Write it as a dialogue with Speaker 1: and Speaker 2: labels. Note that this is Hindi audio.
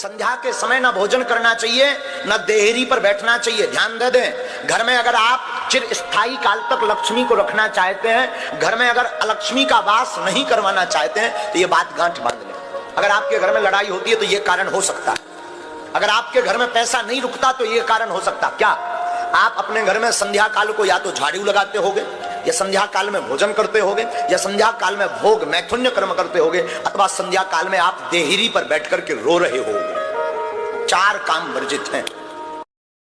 Speaker 1: संध्या के समय ना भोजन करना चाहिए, न देहरी पर बैठना चाहिए। ध्यान दे दें, घर में अगर आप चिर स्थायी काल तक लक्ष्मी को रखना चाहते हैं, घर में अगर अलक्ष्मी का वास नहीं करवाना चाहते हैं तो ये बात गांठ बाँध लें। अगर आपके घर में लड़ाई होती है तो ये कारण हो सकता है। अगर आपके घर में पैसा नहीं रुकता तो ये कारण हो सकता। क्या? आप अपने घर में संध्या काल को या तो झाड़ू लगाते होगे या संध्या काल में भोजन करते होगे, या संध्या काल में भोग मैथुन्य कर्म करते होगे, अथवा संध्या काल में आप देहरी पर बैठ करके रो रहे हो चार काम वर्जित हैं।